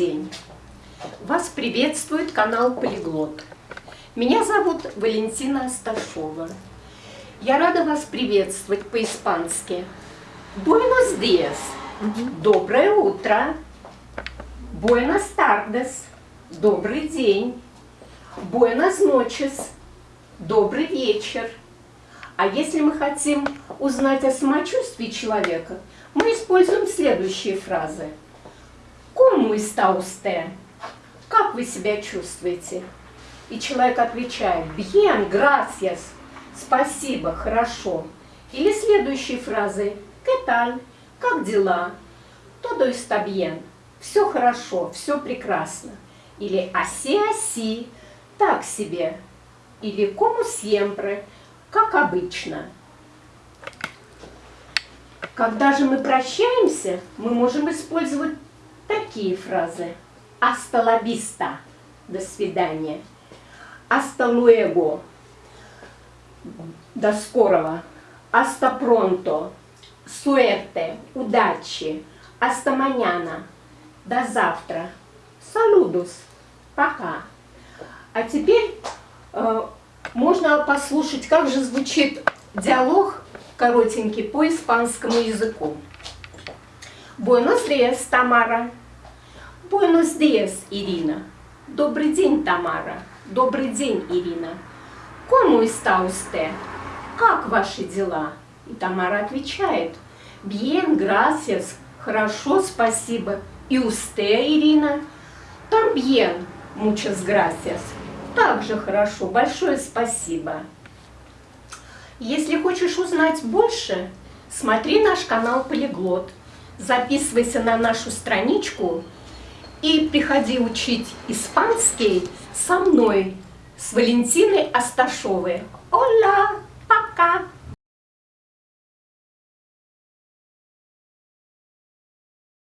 день! Вас приветствует канал Полиглот. Меня зовут Валентина Асташова. Я рада вас приветствовать по-испански. Buenos días. Доброе утро. Buenas tardes. Добрый день. Buenas noches. Добрый вечер. А если мы хотим узнать о самочувствии человека, мы используем следующие фразы. Usted? Как вы себя чувствуете? И человек отвечает, bien, gracias, спасибо, хорошо. Или следующие фразы, ¿qué tal? Как дела? Todo está bien. Все хорошо, все прекрасно. Или así, так себе. Или como siempre, как обычно. Когда же мы прощаемся, мы можем использовать такие фразы. La vista. До свидания. Hasta luego. До скорого. Hasta pronto. Suerte. Удачи. Hasta mañana. До завтра. Saludos. Пока. А теперь э, можно послушать, как же звучит диалог коротенький по испанскому языку. Buenos días, Тамара. Buenos días, Ирина. Добрый день, Тамара. Добрый день, Ирина. ¿Cómo está usted? Как ваши дела? И Тамара отвечает. Bien, gracias. Хорошо, спасибо. И usted, Ирина? También, muchas gracias. Также хорошо. Большое спасибо. Если хочешь узнать больше, смотри наш канал Полиглот. Записывайся на нашу страничку и приходи учить испанский со мной, с Валентиной Асташовой. Оля, пока!